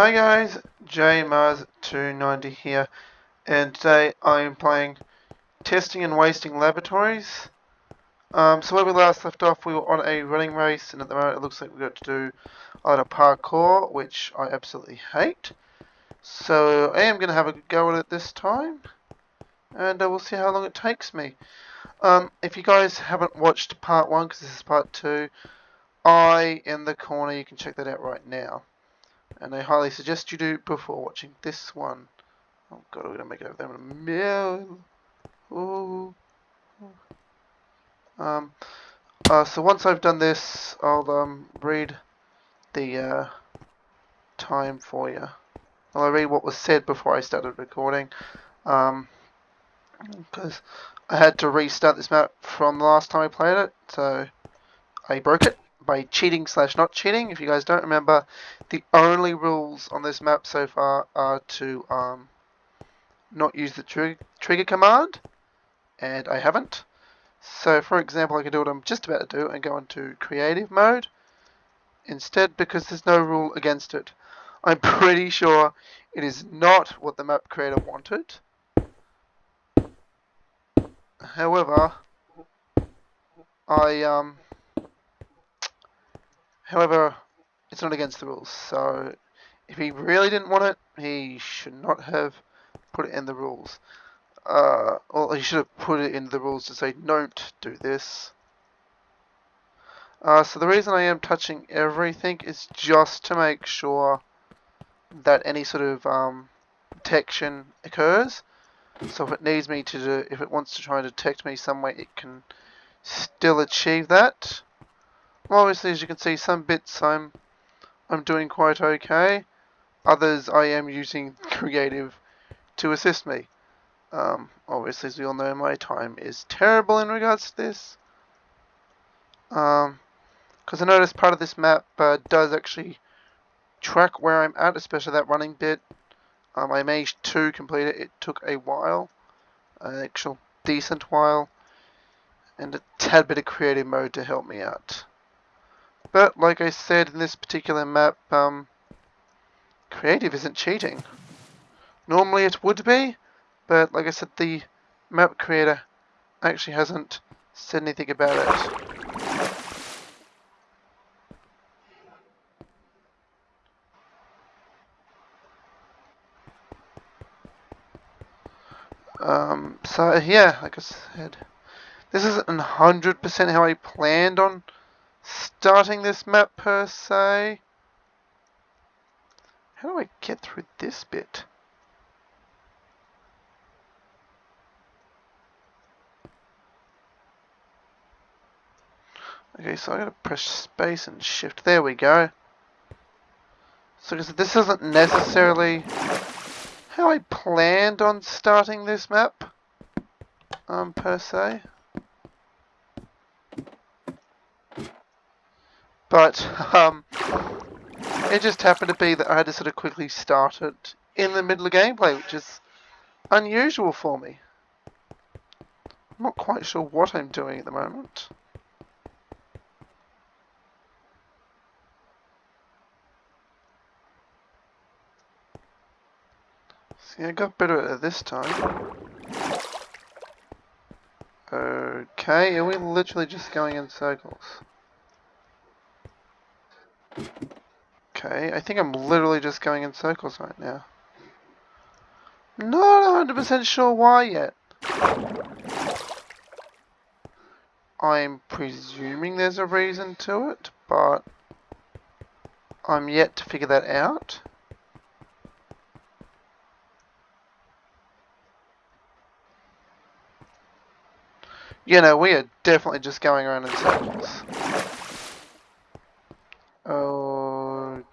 Hi guys, JMars290 here, and today I am playing Testing and Wasting Laboratories. Um, so where we last left off, we were on a running race, and at the moment it looks like we've got to do a lot of parkour, which I absolutely hate. So I am going to have a go at it this time, and uh, we'll see how long it takes me. Um, if you guys haven't watched part 1, because this is part 2, I in the corner, you can check that out right now. And I highly suggest you do before watching this one. Oh god, we're gonna make it over there in a. Ooh. Um, uh, so once I've done this, I'll um, read the uh, time for you. I'll read what was said before I started recording. Um, because I had to restart this map from the last time I played it, so I broke it by cheating slash not cheating. If you guys don't remember, the only rules on this map so far are to um, not use the tr trigger command, and I haven't. So for example, I can do what I'm just about to do and go into creative mode instead because there's no rule against it. I'm pretty sure it is not what the map creator wanted. However, I um However, it's not against the rules, so if he really didn't want it, he should not have put it in the rules. Uh, well, he should have put it in the rules to say, don't do this. Uh, so the reason I am touching everything is just to make sure that any sort of um, detection occurs. So if it needs me to do, if it wants to try and detect me some way, it can still achieve that. Obviously, as you can see, some bits I'm I'm doing quite okay. Others I am using creative to assist me. Um, obviously, as we all know, my time is terrible in regards to this. Um, because I noticed part of this map uh, does actually track where I'm at, especially that running bit. Um, I managed to complete it. It took a while, an actual decent while, and a tad bit of creative mode to help me out. But like I said in this particular map, um, creative isn't cheating. Normally it would be, but like I said, the map creator actually hasn't said anything about it. Um, so yeah, like I said, this isn't 100% how I planned on starting this map per se. How do I get through this bit? Okay, so I gotta press space and shift. There we go. So this isn't necessarily how I planned on starting this map, um, per se. But um, it just happened to be that I had to sort of quickly start it in the middle of gameplay, which is unusual for me. I'm not quite sure what I'm doing at the moment. See, I got better at it this time. Okay, are we literally just going in circles? Okay, I think I'm literally just going in circles right now. Not 100% sure why yet. I'm presuming there's a reason to it, but I'm yet to figure that out. You know, we are definitely just going around in circles.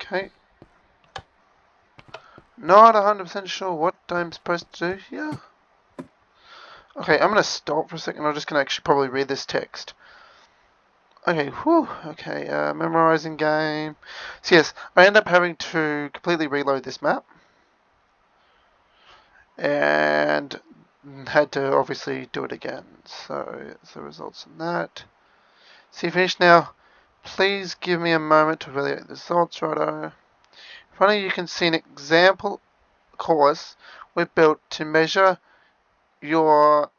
Okay. Not 100% sure what I'm supposed to do here. Okay, I'm going to stop for a second. I'm just going to actually probably read this text. Okay, whew, okay, uh, memorizing game. So yes, I end up having to completely reload this map. And had to obviously do it again. So, the results in that. See, finished now. Please give me a moment to evaluate the results, righto. You, you can see an example course we built to measure your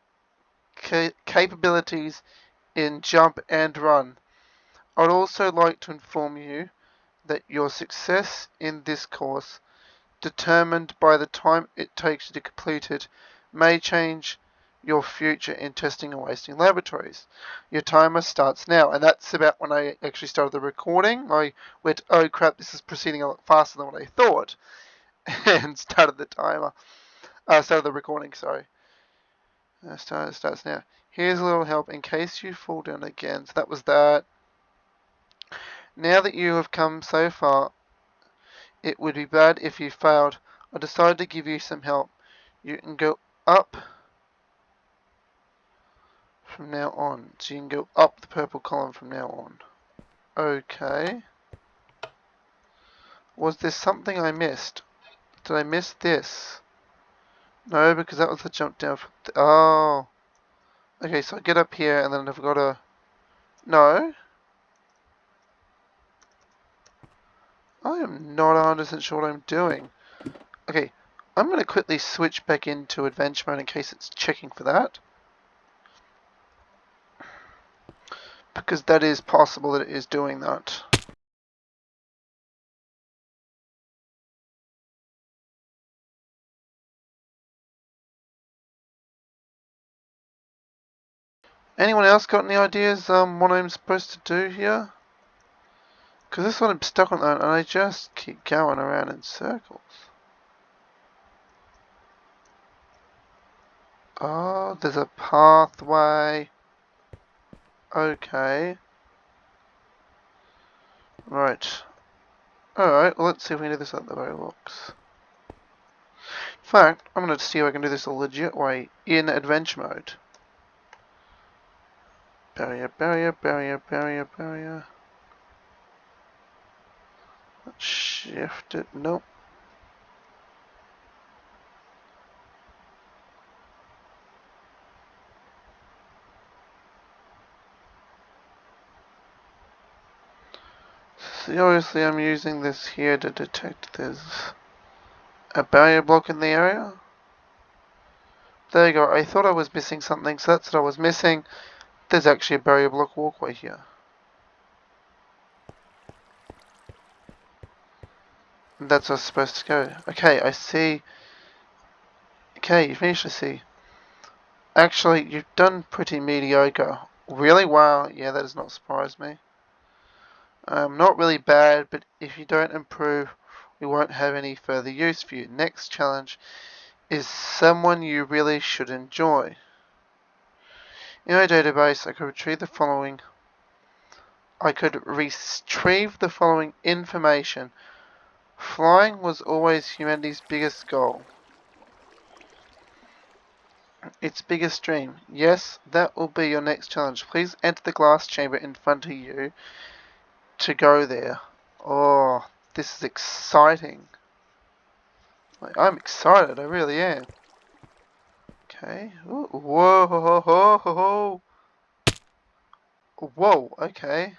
ca capabilities in jump and run. I'd also like to inform you that your success in this course, determined by the time it takes you to complete it, may change your future in testing and wasting laboratories. Your timer starts now, and that's about when I actually started the recording. I went, oh crap, this is proceeding a lot faster than what I thought, and started the timer. Uh, started the recording, sorry. Uh, start, starts now. Here's a little help in case you fall down again. So that was that. Now that you have come so far, it would be bad if you failed. I decided to give you some help. You can go up from now on. So you can go up the purple column from now on. Okay. Was there something I missed? Did I miss this? No, because that was the jump down. oh. Okay, so I get up here and then I've got to... No. I am not 100% sure what I'm doing. Okay, I'm going to quickly switch back into adventure mode in case it's checking for that. Because that is possible that it is doing that. Anyone else got any ideas um, what I'm supposed to do here? Because this one I'm stuck on that and I just keep going around in circles. Oh, there's a pathway. Okay. Right. Alright, well let's see if we can do this at the very looks. In fact, I'm going to see if I can do this a legit way in adventure mode. Barrier, barrier, barrier, barrier, barrier. Let's shift it. Nope. Obviously I'm using this here to detect there's a barrier block in the area. There you go. I thought I was missing something, so that's what I was missing. There's actually a barrier block walkway here. And that's where I was supposed to go. Okay, I see. Okay, you finished, I see. Actually, you've done pretty mediocre. Really? Wow. Yeah, that does not surprise me. Um, not really bad, but if you don't improve, we won't have any further use for you. Next challenge is someone you really should enjoy. In my database, I could retrieve the following. I could retrieve the following information. Flying was always humanity's biggest goal. Its biggest dream. Yes, that will be your next challenge. Please enter the glass chamber in front of you to go there. Oh, this is exciting. Like, I'm excited, I really am. Okay. Ooh, whoa, ho, ho, ho, ho. Whoa, okay.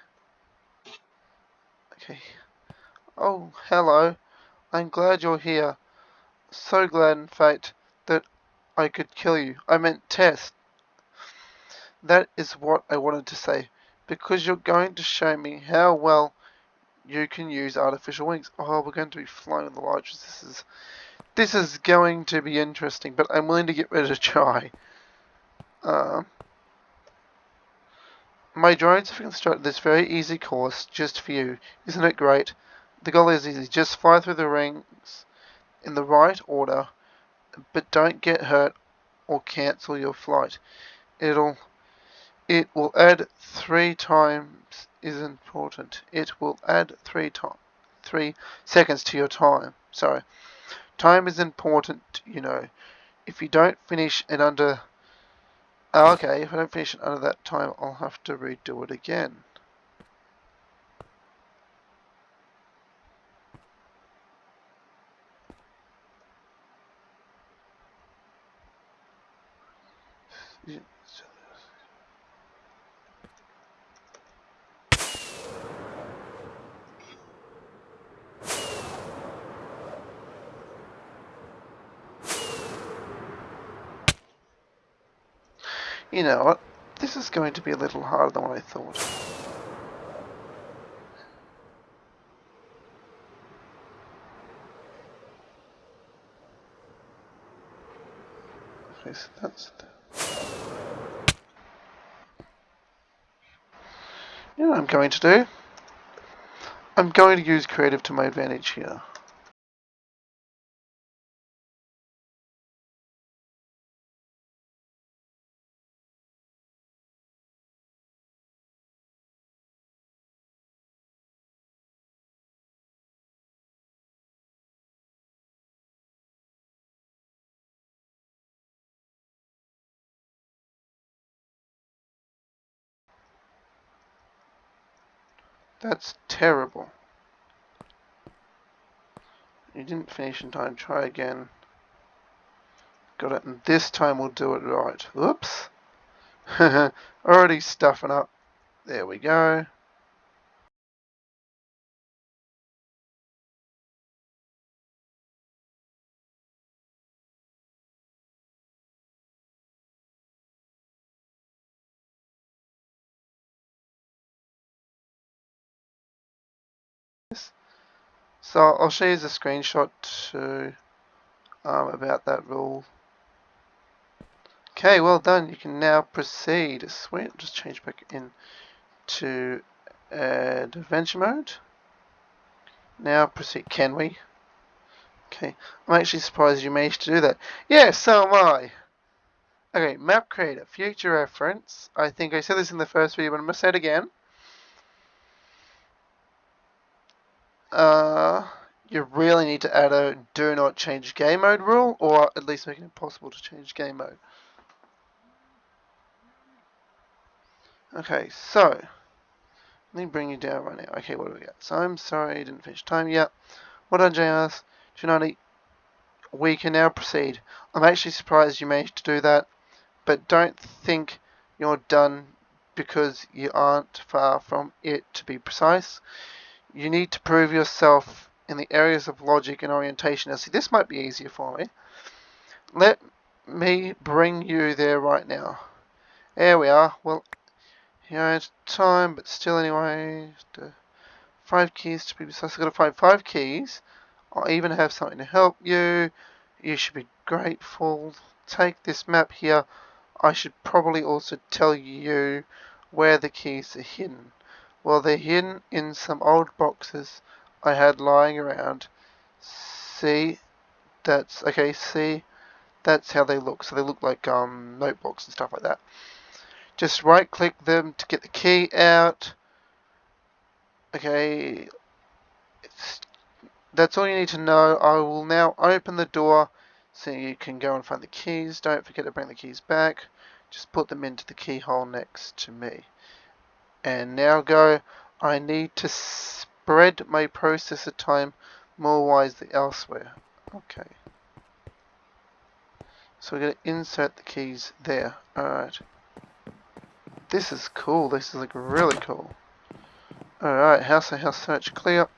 Okay. Oh, hello. I'm glad you're here. So glad, in fact, that I could kill you. I meant test. That is what I wanted to say. Because you're going to show me how well you can use artificial wings. Oh, we're going to be flying the largest. This is this is going to be interesting, but I'm willing to get rid of try. Uh, my drones have constructed this very easy course just for you. Isn't it great? The goal is easy. Just fly through the rings in the right order, but don't get hurt or cancel your flight. It'll it will add three times is important. It will add three time, three seconds to your time. Sorry. Time is important, you know. If you don't finish it under... Oh, okay, if I don't finish it under that time, I'll have to redo it again. So You know what? This is going to be a little harder than what I thought. Okay, so that's... You know what I'm going to do? I'm going to use creative to my advantage here. That's terrible. You didn't finish in time. Try again. Got it. And this time we'll do it right. Oops. Already stuffing up. There we go. So I'll show you a screenshot um, about that rule. Okay, well done. You can now proceed. Sweet. Just change back in to adventure mode. Now proceed. Can we? Okay. I'm actually surprised you managed to do that. Yeah, so am I. Okay, map creator. Future reference. I think I said this in the first video, but I'm going to say it again. Uh, you really need to add a do not change game mode rule, or at least make it impossible to change game mode. Okay, so, let me bring you down right now. Okay, what do we got? So I'm sorry, I didn't finish time yet. What done, JS? Tonight, we can now proceed. I'm actually surprised you managed to do that, but don't think you're done because you aren't far from it to be precise you need to prove yourself in the areas of logic and orientation. Now, see, this might be easier for me. Let me bring you there right now. There we are. Well, here it's time, but still anyway. Five keys to be precise. I've got to find five keys. I'll even have something to help you. You should be grateful. Take this map here. I should probably also tell you where the keys are hidden. Well, they're hidden in some old boxes I had lying around. See, that's, okay, see, that's how they look. So they look like um, notebooks and stuff like that. Just right click them to get the key out. Okay, it's, that's all you need to know. I will now open the door so you can go and find the keys. Don't forget to bring the keys back. Just put them into the keyhole next to me and now go. I need to spread my processor time more wisely elsewhere. Okay. So we're going to insert the keys there. Alright. This is cool. This is like really cool. Alright. House and house search Clear.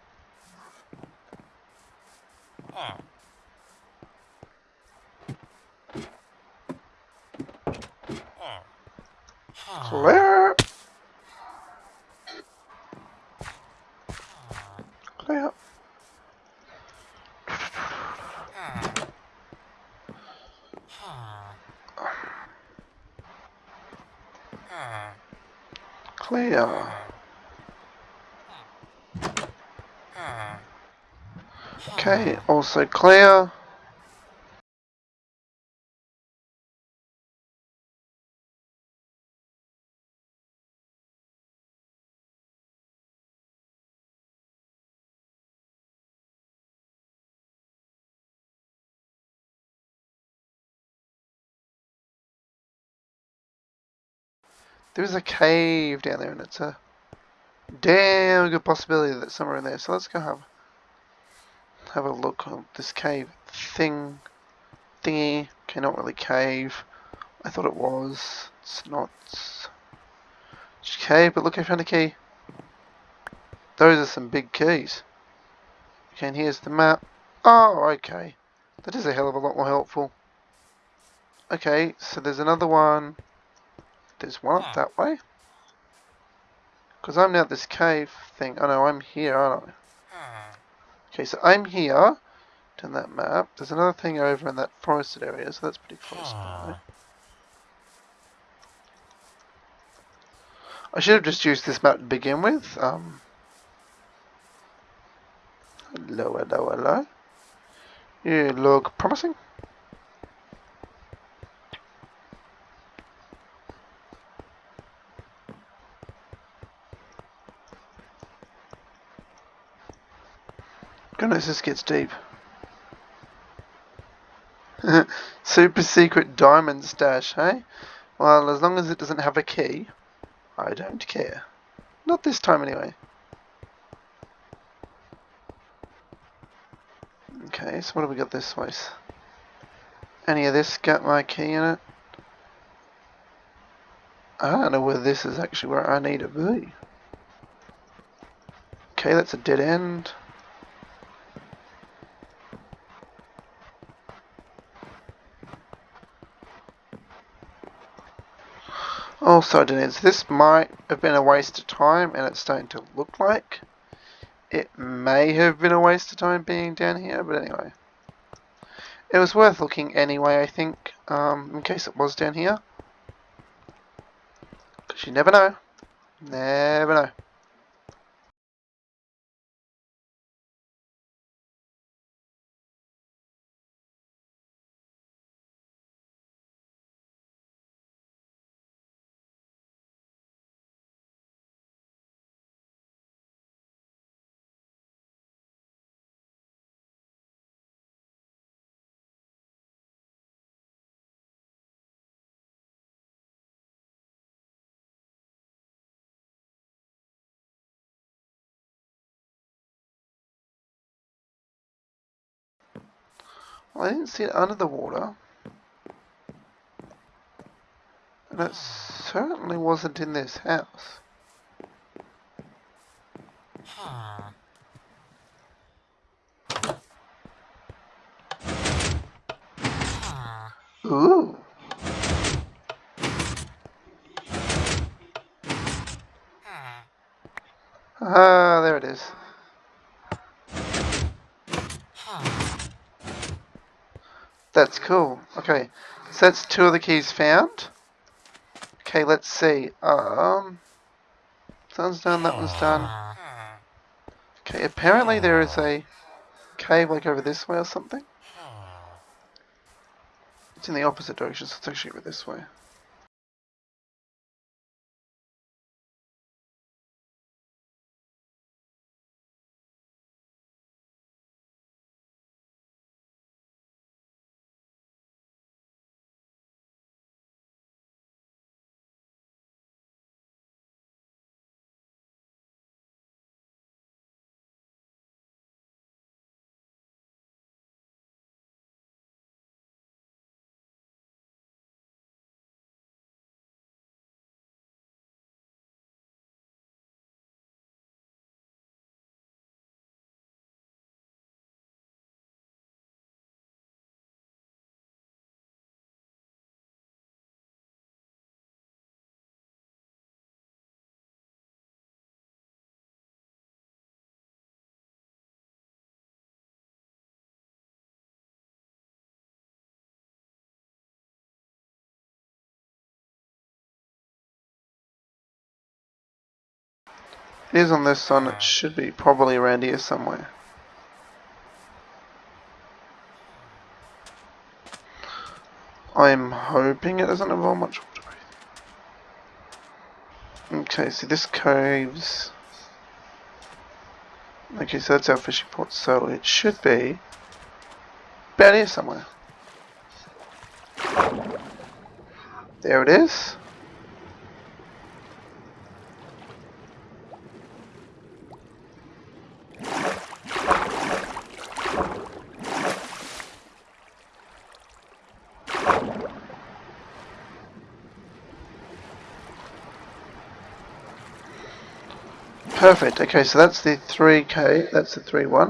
Clear. Clear. Okay, also clear. There's a cave down there and it's a damn good possibility that somewhere in there. So let's go have have a look at this cave thing thingy. Okay, not really cave. I thought it was. It's not. Okay, but look, I found a key. Those are some big keys. Okay, and here's the map. Oh, okay. That is a hell of a lot more helpful. Okay, so there's another one there's one up that way. Because I'm now this cave thing. Oh no, I'm here, aren't I? Hmm. Okay, so I'm here. On that map. There's another thing over in that forested area, so that's pretty close by. Hmm. I should have just used this map to begin with. Um, hello, hello, hello. You look promising. Goodness, this gets deep. Super secret diamond stash, hey? Well, as long as it doesn't have a key, I don't care. Not this time anyway. Okay, so what have we got this way? Any of this got my key in it? I don't know whether this is actually where I need to be. Okay, that's a dead end. Also, Denise, this might have been a waste of time, and it's starting to look like it may have been a waste of time being down here, but anyway. It was worth looking anyway, I think, um, in case it was down here. Because you never know. Never know. Well, I didn't see it under the water. And it certainly wasn't in this house. Ooh. Ah, there it is. That's cool. Okay, so that's two of the keys found. Okay, let's see. Um, that one's done, that one's done. Okay, apparently there is a cave like over this way or something. It's in the opposite direction, so it's actually over this way. It is on this one, it should be probably around here somewhere. I'm hoping it doesn't involve much water Okay, so this caves... Okay, so that's our fishing port, so it should be about here somewhere. There it is. Perfect. Okay, so that's the 3K, that's the 3-1.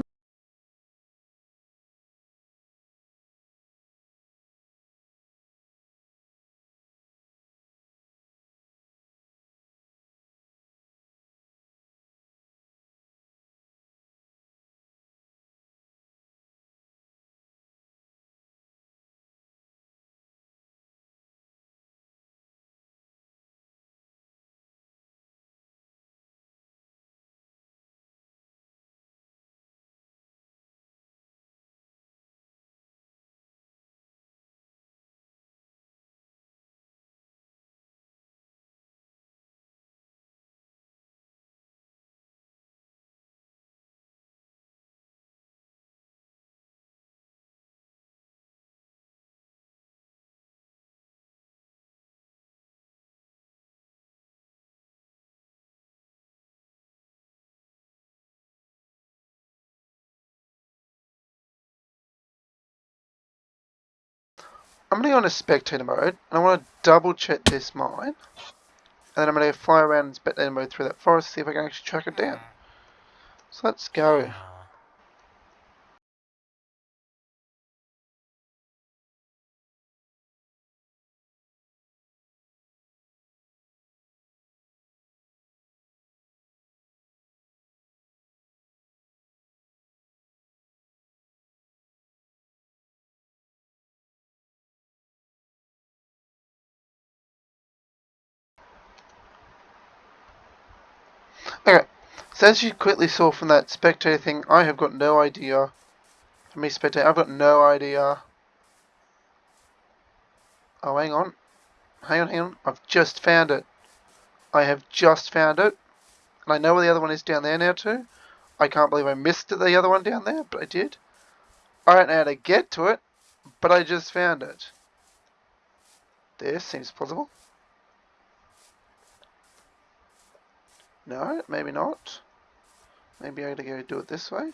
I'm going to go into spectator mode, and I want to double check this mine. And then I'm going to fly around in spectator mode through that forest, see if I can actually track it down. So let's go. So as you quickly saw from that spectator thing, I have got no idea. Me, spectator, I've got no idea. Oh, hang on. Hang on, hang on. I've just found it. I have just found it. And I know where the other one is down there now too. I can't believe I missed the other one down there, but I did. I don't know how to get to it, but I just found it. This seems plausible. No, maybe not. Maybe I gotta go do it this way.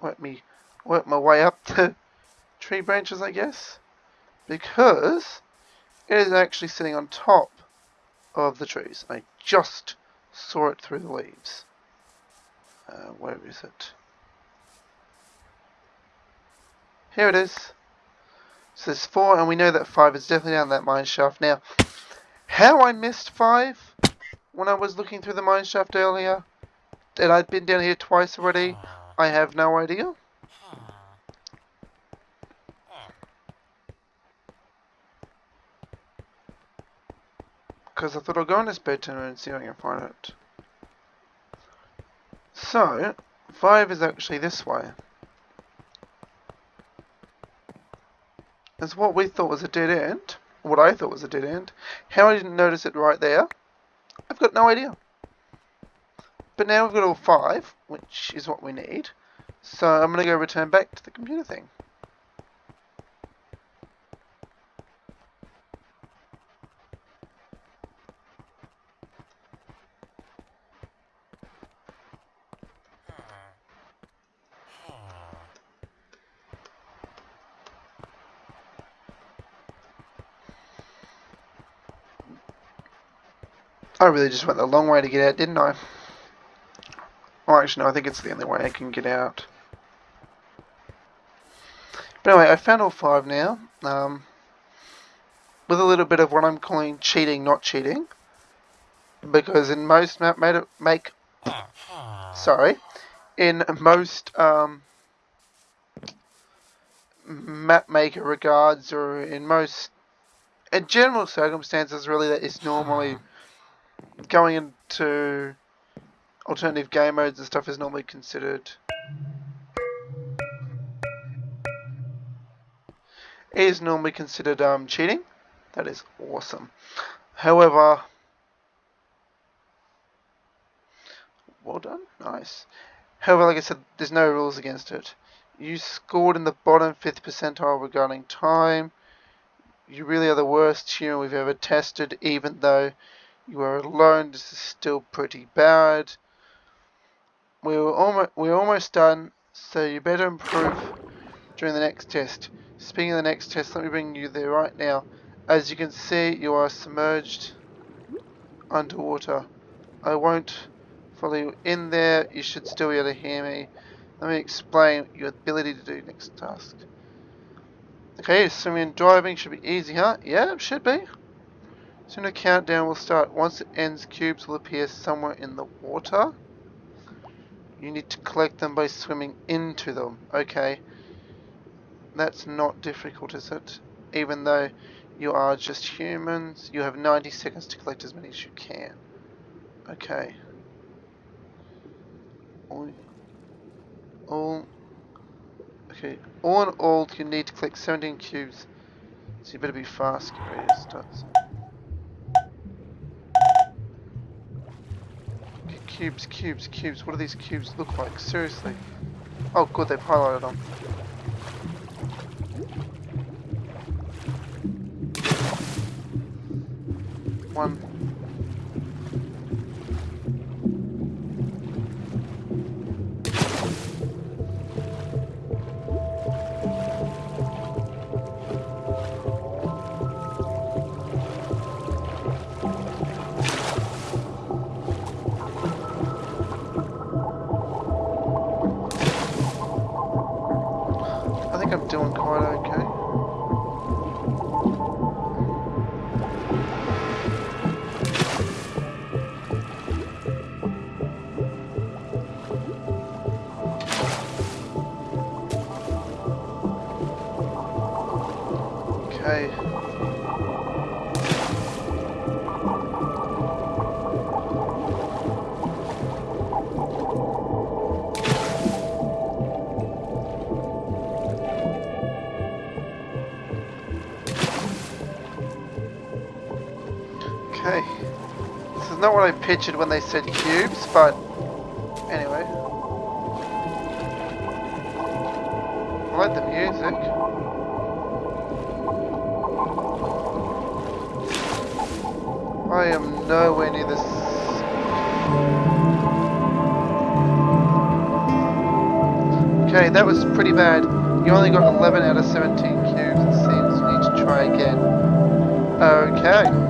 Work me, work my way up the tree branches, I guess. Because it is actually sitting on top of the trees. I just saw it through the leaves. Uh, where is it? Here it is. So there's four, and we know that five is definitely down that mine shaft. Now, how I missed five when I was looking through the mine shaft earlier, and I'd been down here twice already, I have no idea. Because I thought I'll go in this bed tunnel and see if I can find it. So, 5 is actually this way. It's what we thought was a dead end. What I thought was a dead end. How I didn't notice it right there I've got no idea. But now we've got all five, which is what we need. So I'm going to go return back to the computer thing. I really just went the long way to get out, didn't I? Well, actually, no, I think it's the only way I can get out. But anyway, I found all five now. Um, with a little bit of what I'm calling cheating, not cheating. Because in most map make... Sorry. In most um, map maker regards, or in most... In general circumstances, really, that is normally going into alternative game modes and stuff is normally considered is normally considered um, cheating. That is awesome. However, well done, nice. However, like I said, there's no rules against it. You scored in the bottom fifth percentile regarding time. You really are the worst human we've ever tested, even though you are alone. This is still pretty bad. We were almost we're almost done, so you better improve during the next test. Speaking of the next test, let me bring you there right now. As you can see, you are submerged underwater. I won't follow you in there. You should still be able to hear me. Let me explain your ability to do next task. Okay, swimming and driving should be easy, huh? Yeah, it should be. Soon a countdown will start. Once it ends, cubes will appear somewhere in the water. You need to collect them by swimming into them. Okay. That's not difficult, is it? Even though you are just humans, you have 90 seconds to collect as many as you can. Okay. All, all okay. All in all, you need to collect 17 cubes. So you better be fast. Cubes, cubes, cubes. What do these cubes look like? Seriously. Oh, good, they've highlighted them. Not what I pictured when they said cubes, but anyway. I like the music. I am nowhere near this. Okay, that was pretty bad. You only got 11 out of 17 cubes. It seems you need to try again. Okay.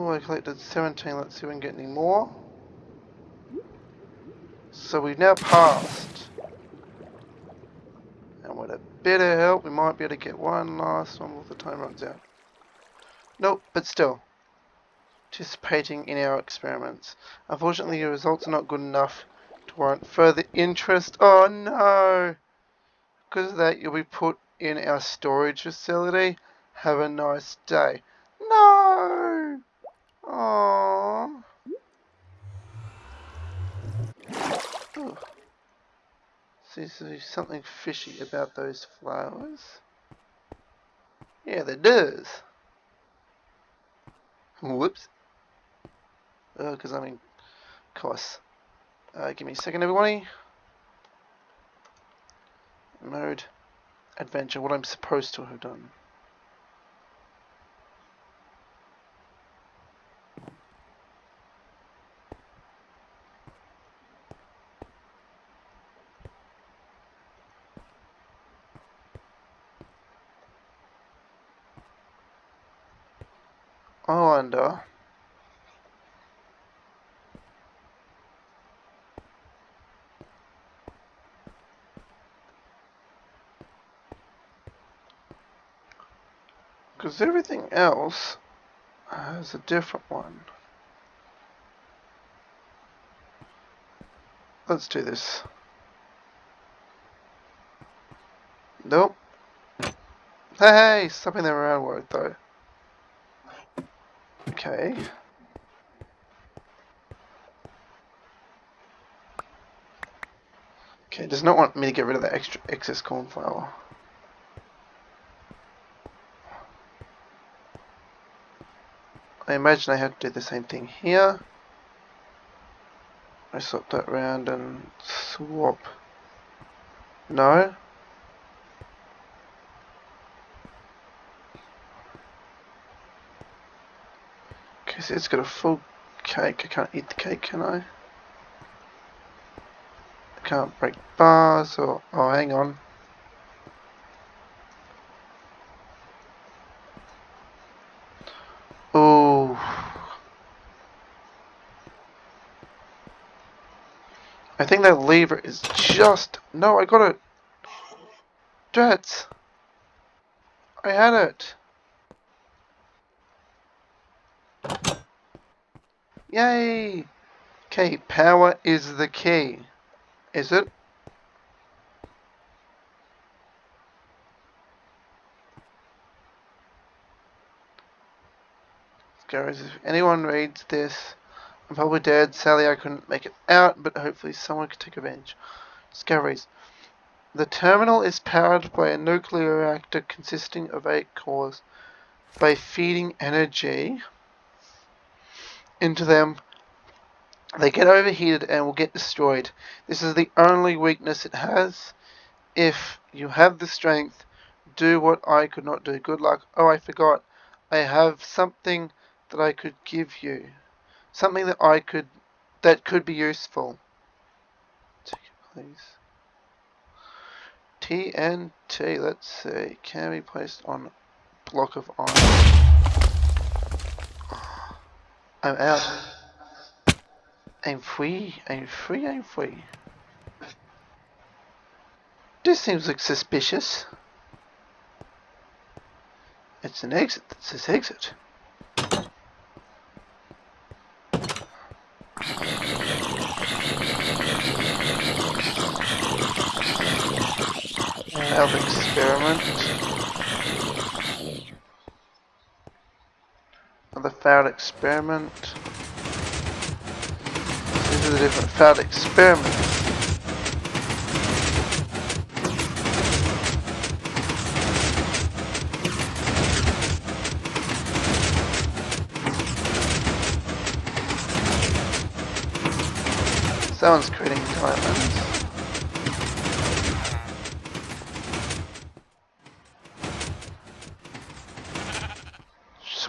Oh, I collected 17. Let's see if we can get any more. So we've now passed. And with a bit of help, we might be able to get one last one before the time runs out. Nope, but still. Participating in our experiments. Unfortunately, your results are not good enough to warrant further interest. Oh no! Because of that, you'll be put in our storage facility. Have a nice day. No! Aww. Oh. Seems to be something fishy about those flowers. Yeah, there does. Whoops. Oh, because I'm in course. Uh, give me a second, everybody. Mode. Adventure, what I'm supposed to have done. I wonder. Because everything else uh, has a different one. Let's do this. Nope. Hey, something around work though. Okay. Okay, does not want me to get rid of the extra excess cornflour. I imagine I have to do the same thing here. I swap that around and swap. No? Okay, it's got a full cake. I can't eat the cake, can I? I can't break bars or... Oh, hang on. Think that lever is just... No, I got it. Jets. I had it. Yay. Okay, power is the key. Is it? Guys, if anyone reads this, I'm probably dead. Sadly, I couldn't make it out, but hopefully someone could take advantage. Discoveries. The terminal is powered by a nuclear reactor consisting of eight cores. By feeding energy into them, they get overheated and will get destroyed. This is the only weakness it has. If you have the strength, do what I could not do. Good luck. Oh, I forgot. I have something that I could give you. Something that I could, that could be useful. Take it, please. TNT, let's see, can be placed on block of iron. I'm out. I'm free, I'm free, I'm free. This seems like suspicious. It's an exit that says exit. Failed experiment. Another failed experiment. These are the different failed experiments. Someone's creating diamonds.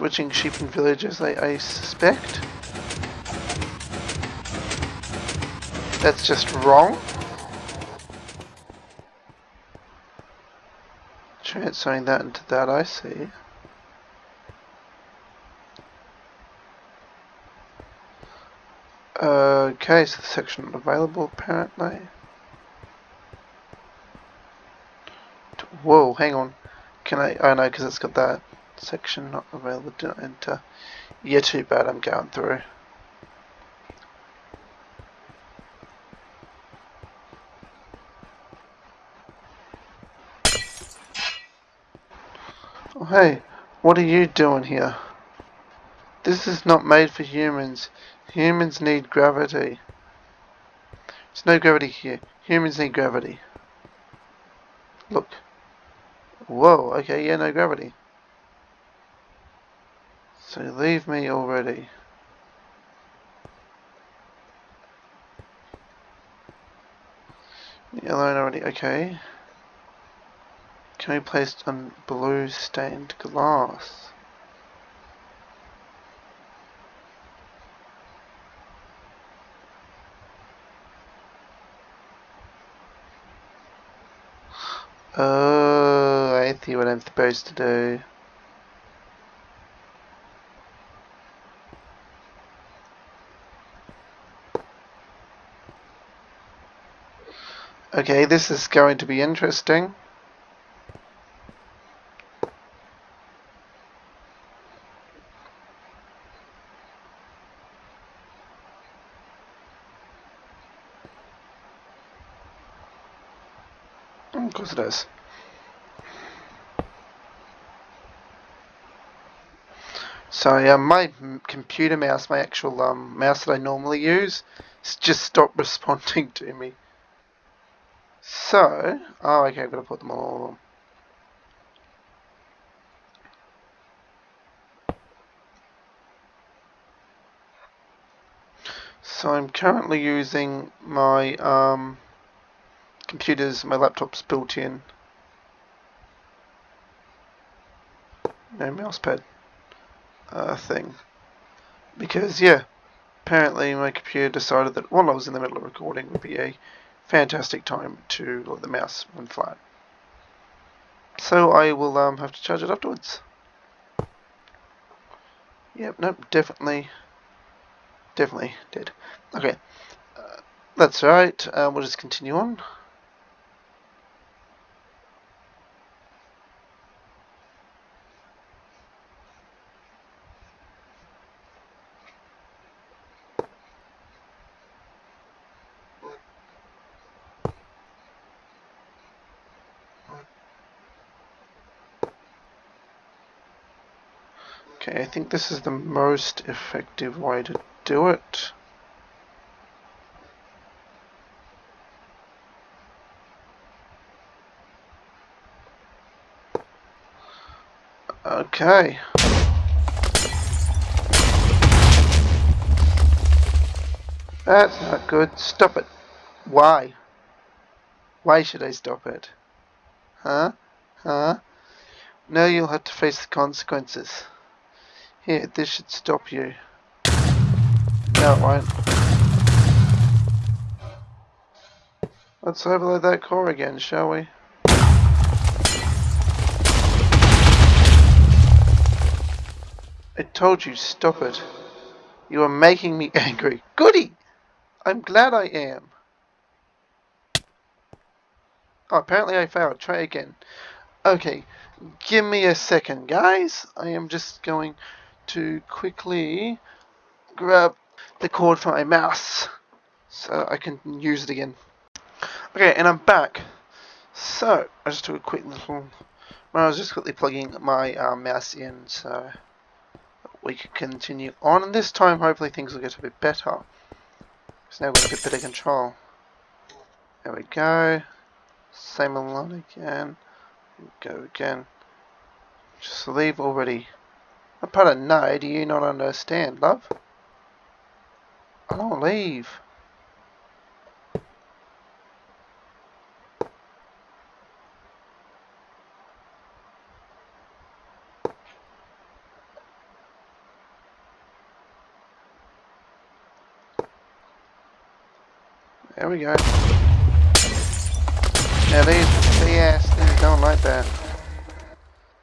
Switching sheep and villages, I, I suspect. That's just wrong. Transferring that into that, I see. Okay, so the section not available apparently. Whoa, hang on. Can I? Oh no, because it's got that section not available. Not enter. Yeah, too bad. I'm going through. Oh, hey, what are you doing here? This is not made for humans. Humans need gravity. There's no gravity here. Humans need gravity. Look. Whoa, okay, yeah, no gravity. So leave me already. Yellow already, okay. Can be placed on blue stained glass. Oh, I see what I'm supposed to do. Okay, this is going to be interesting. Of course it is. Sorry, um, my computer mouse, my actual um, mouse that I normally use, just stopped responding to me. So, oh, okay, I've got to put them all. So I'm currently using my um, computers, my laptop's built in. No mousepad uh, thing. Because, yeah, apparently my computer decided that while I was in the middle of recording would be a fantastic time to let the mouse run flat. So I will um, have to charge it afterwards. Yep, nope, definitely, definitely dead. Okay, uh, that's right, uh, we'll just continue on. Think this is the most effective way to do it. Okay. That's not good. Stop it. Why? Why should I stop it? Huh? Huh? Now you'll have to face the consequences. Here, this should stop you. No, it won't. Let's overload that core again, shall we? I told you, stop it. You are making me angry. Goody! I'm glad I am. Oh, apparently I failed. Try again. Okay, give me a second, guys. I am just going to quickly grab the cord from my mouse so I can use it again. Okay, and I'm back. So, I just took a quick little... Well, I was just quickly plugging my uh, mouse in so we could continue on. And this time, hopefully, things will get a bit better. Because now we've got a bit better control. There we go. Same along again. Go again. Just leave already. I put a no, do you not understand, love? I don't leave. There we go. Now these BS things don't like that.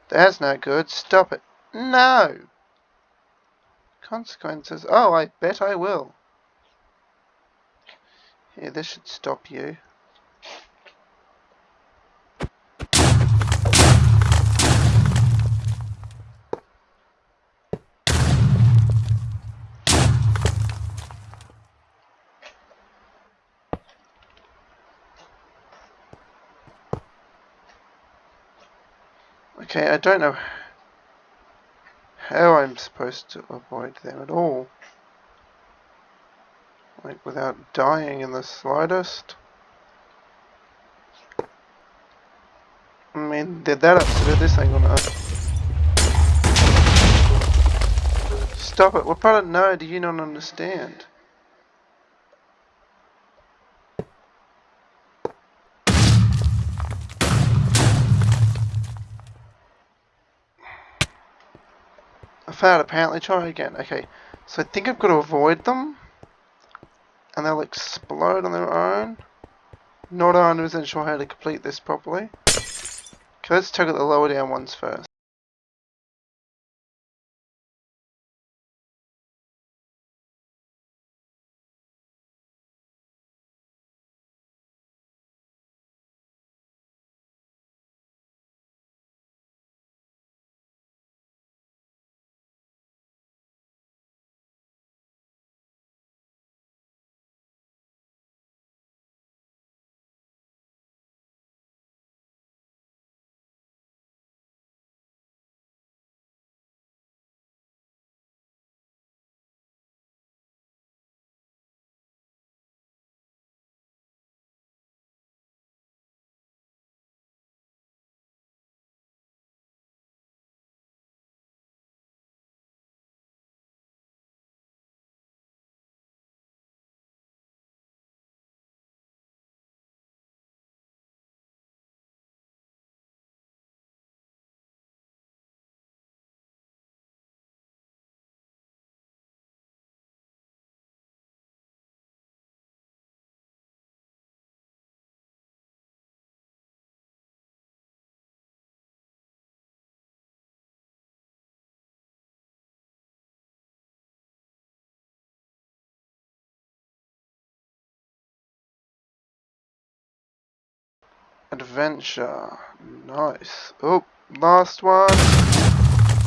That's not good. Stop it. No! Consequences. Oh, I bet I will. Yeah, this should stop you. Okay, I don't know how I'm supposed to avoid them at all. Like, without dying in the slightest. I mean, they're that upset this ain't gonna... Stop it, what part of no do you not understand? Failed apparently. Try again. Okay, so I think I've got to avoid them. And they'll explode on their own. Not 100% sure how to complete this properly. Okay, let's out the lower down ones first. Adventure. Nice. Oh, last one.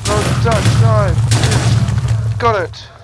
No, dash dive. Got it.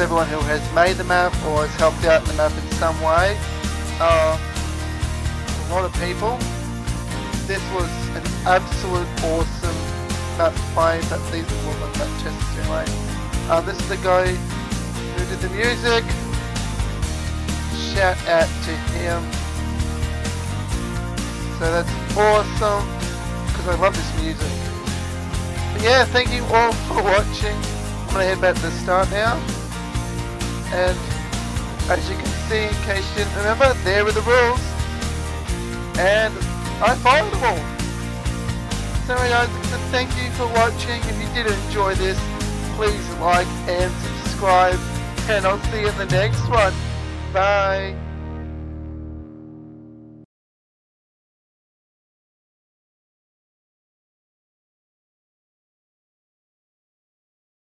Everyone who has made the map or has helped out in the map in some way. Uh, a lot of people. This was an absolute awesome map to play, but these are all the tests anyway. Uh, this is the guy who did the music. Shout out to him. So that's awesome because I love this music. But yeah, thank you all for watching. I'm gonna head back to the start now. And as you can see, in case you didn't remember, there were the rules. And I followed them all. So guys, thank you for watching. If you did enjoy this, please like and subscribe. And I'll see you in the next one. Bye.